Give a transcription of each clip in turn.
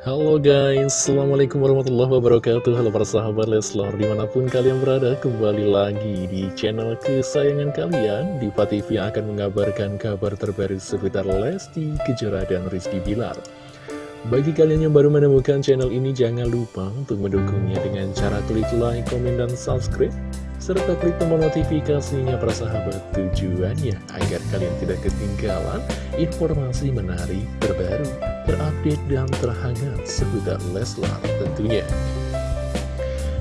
Halo guys, Assalamualaikum warahmatullahi wabarakatuh. Halo para sahabat Leslar Di mana pun kalian berada, kembali lagi di channel kesayangan kalian. Diva TV yang akan mengabarkan kabar terbaru seputar Lesti, Kejora, dan Rizky Bilar. Bagi kalian yang baru menemukan channel ini, jangan lupa untuk mendukungnya dengan cara klik like, komen, dan subscribe serta klik tombol notifikasinya para sahabat tujuannya agar kalian tidak ketinggalan informasi menarik terbaru, terupdate, dan terhangat seputar Leslar tentunya.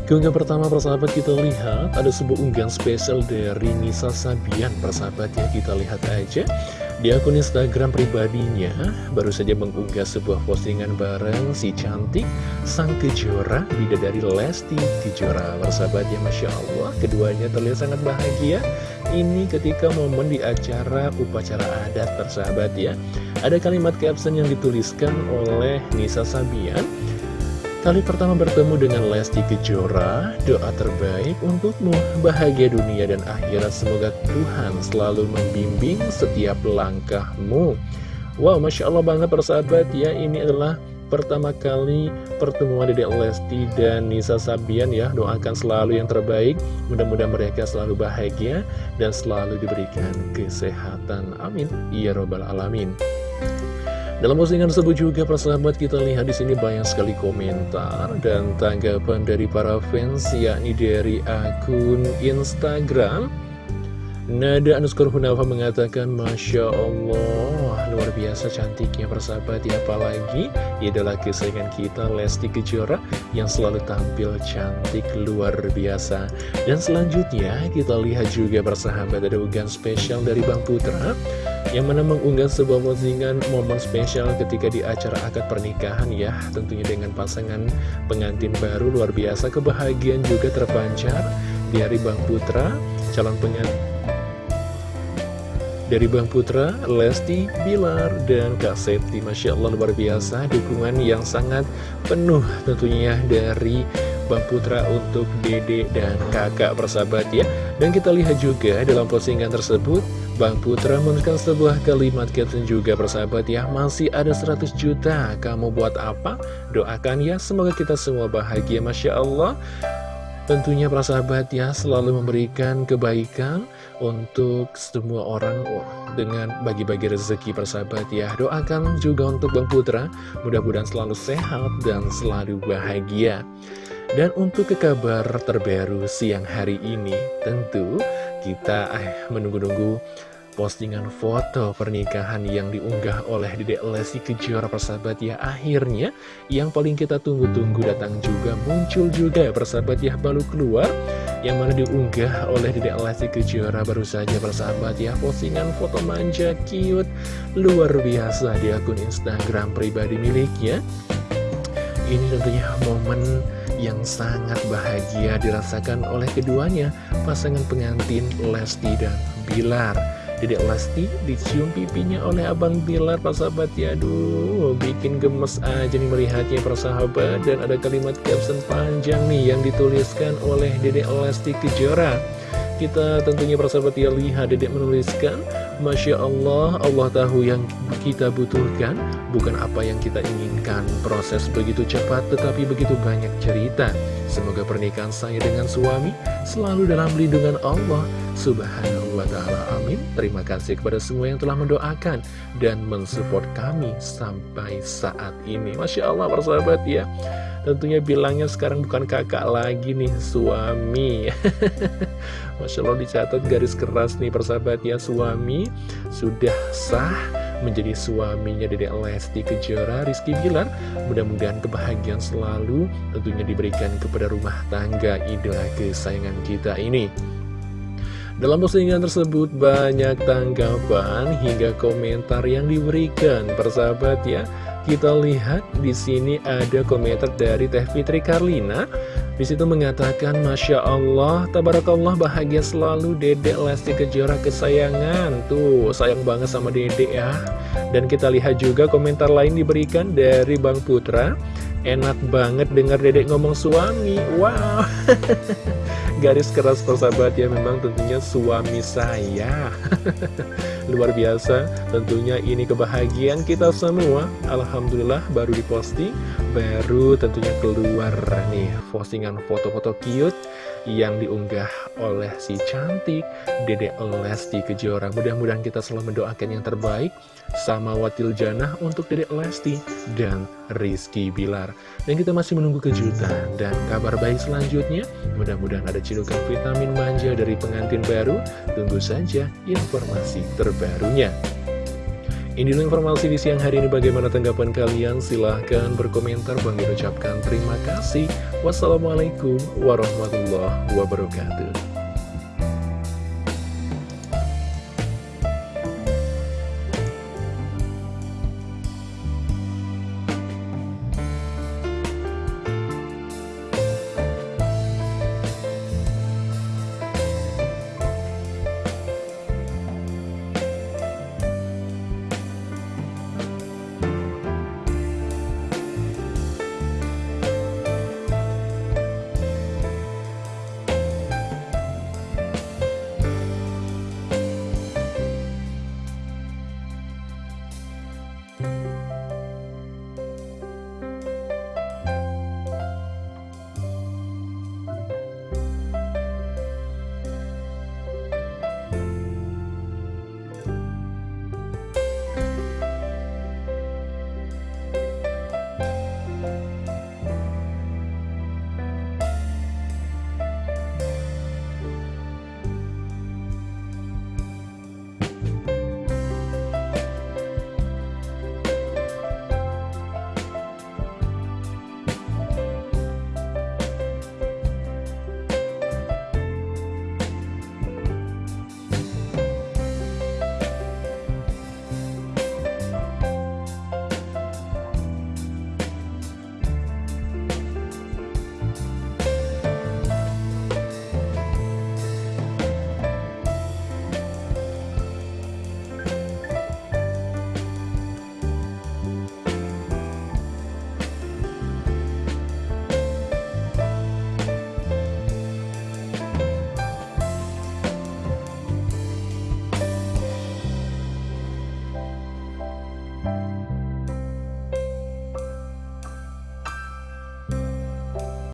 Keunggahan pertama persahabat kita lihat ada sebuah unggahan spesial dari Nisa Sabian persahabat ya. Kita lihat aja di akun Instagram pribadinya. Baru saja mengunggah sebuah postingan bareng si cantik sang kejora bidadari Lesti Kejora. Bersahabatnya Masya Allah keduanya terlihat sangat bahagia. Ini ketika momen di acara upacara adat persahabat ya ada kalimat caption yang dituliskan oleh Nisa Sabian Kali pertama bertemu dengan Lesti Kejora, doa terbaik untukmu, bahagia dunia dan akhirat, semoga Tuhan selalu membimbing setiap langkahmu. Wow, Masya Allah banget persahabat ya, ini adalah pertama kali pertemuan Dedek Lesti dan Nisa Sabian ya, doakan selalu yang terbaik, mudah-mudahan mereka selalu bahagia dan selalu diberikan kesehatan. Amin. Ya Robbal Alamin. Dalam postingan tersebut juga persahabat kita lihat di sini banyak sekali komentar dan tanggapan dari para fans yakni dari akun Instagram. Nada underscore Hunafa mengatakan Masya Allah Luar biasa cantiknya persahabat ya Apalagi adalah kesayangan kita Lesti Kejora Yang selalu tampil cantik luar biasa. Dan selanjutnya kita lihat juga persahabat Ada unggahan spesial dari Bang Putra Yang mana mengunggah sebuah postingan momen spesial ketika di acara akad pernikahan ya. Tentunya dengan pasangan pengantin baru luar biasa. Kebahagiaan juga terpancar dari Bang Putra Calon pengantin dari Bang Putra, Lesti, Bilar, dan Kak Septi. Masya Allah luar biasa. Dukungan yang sangat penuh tentunya dari Bang Putra untuk Dede dan kakak persahabat ya. Dan kita lihat juga dalam postingan tersebut Bang Putra menuliskan sebuah kalimat caption juga persahabat ya Masih ada 100 juta, kamu buat apa? Doakan ya, semoga kita semua bahagia Masya Allah Tentunya para sahabat ya selalu memberikan kebaikan untuk semua orang oh, dengan bagi-bagi rezeki persahabat ya. Doakan juga untuk Bang Putra, mudah-mudahan selalu sehat dan selalu bahagia. Dan untuk ke kabar terbaru siang hari ini, tentu kita eh, menunggu-nunggu postingan foto pernikahan yang diunggah oleh Dedek Lesti Kejora persahabat ya. Akhirnya yang paling kita tunggu-tunggu datang juga muncul juga persahabat ya baru keluar Yang mana diunggah oleh Dedek Lesti Kejora baru saja persahabat ya. Postingan foto manja cute luar biasa di akun Instagram pribadi miliknya. Ini tentunya momen yang sangat bahagia dirasakan oleh keduanya pasangan pengantin Lesti dan Bilar Dedek Lesti dicium pipinya oleh Abang Bilar sahabat. Ya Aduh bikin gemes aja nih melihatnya persahabat Dan ada kalimat caption panjang nih yang dituliskan oleh Dedek Lesti Kejora kita tentunya persahabat ya lihat dedek menuliskan Masya Allah, Allah tahu yang kita butuhkan Bukan apa yang kita inginkan. Proses begitu cepat tetapi begitu banyak cerita. Semoga pernikahan saya dengan suami Selalu dalam lindungan Allah Subhanahu wa ta'ala. Amin. Terima kasih kepada semua yang telah mendoakan Dan mensupport kami sampai saat ini. Masya Allah persahabat ya Tentunya bilangnya sekarang bukan kakak lagi nih Suami. Masya Allah dicatat garis keras nih persahabat ya Suami sudah sah menjadi suaminya Dedek Lesti Kejora Rizky Bilar. Mudah-mudahan kebahagiaan selalu tentunya diberikan kepada rumah tangga idola kesayangan kita ini. Dalam postingan tersebut banyak tanggapan hingga komentar yang diberikan persahabat ya. Kita lihat di sini ada komentar dari Teh Fitri Karlina. Di situ mengatakan Masya Allah, Tabarakallah bahagia selalu Dedek Lesti Kejora kesayangan. Tuh sayang banget sama Dedek ya. Dan kita lihat juga komentar lain diberikan dari Bang Putra. Enak banget dengar dedek ngomong suami. Wow. Garis keras persahabat ya memang tentunya suami saya. Luar biasa tentunya ini kebahagiaan kita semua. Alhamdulillah baru diposting Baru tentunya keluar nih postingan foto-foto cute yang diunggah oleh si cantik Dede Lesti Kejora. Mudah-mudahan kita selalu mendoakan yang terbaik sama Watil Janah untuk Dede Lesti dan Rizky Bilar. Dan kita masih menunggu kejutan dan kabar baik selanjutnya. Mudah-mudahan ada cidukan vitamin manja dari pengantin baru. Tunggu saja informasi terbarunya. Ini dulu informasi di siang hari ini. Bagaimana tanggapan kalian? Silahkan berkomentar. Bang ucapkan terima kasih. Wassalamualaikum warahmatullahi wabarakatuh